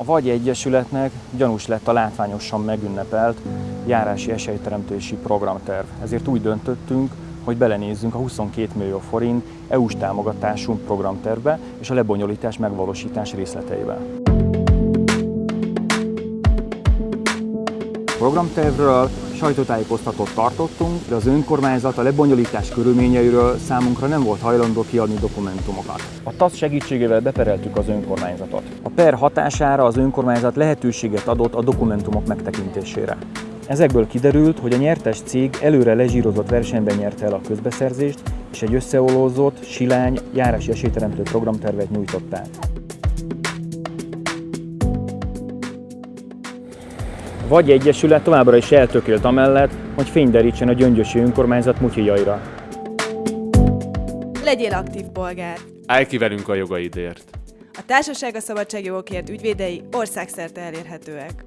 A Vagy Egyesületnek gyanús lett a látványosan megünnepelt járási esélyteremtési programterv. Ezért úgy döntöttünk, hogy belenézzünk a 22 millió forint EU-s támogatású programtervbe és a lebonyolítás megvalósítás részleteibe. programtervről sajtótájékoztatót tartottunk, de az önkormányzat a lebonyolítás körülményeiről számunkra nem volt hajlandó kiadni dokumentumokat. A TASZ segítségével bepereltük az önkormányzatot. A per hatására az önkormányzat lehetőséget adott a dokumentumok megtekintésére. Ezekből kiderült, hogy a nyertes cég előre lezsírozott versenyben nyerte el a közbeszerzést, és egy összeolózott, silány, járási esélyteremtő programtervet nyújtották. Vagy Egyesület továbbra is eltökélt amellett, hogy fényderítsen a gyöngyösi önkormányzat mutyijaira. Legyél aktív polgár! Állj ki velünk a jogaidért! A Társaság a Szabadságjogokért ügyvédei országszerte elérhetőek.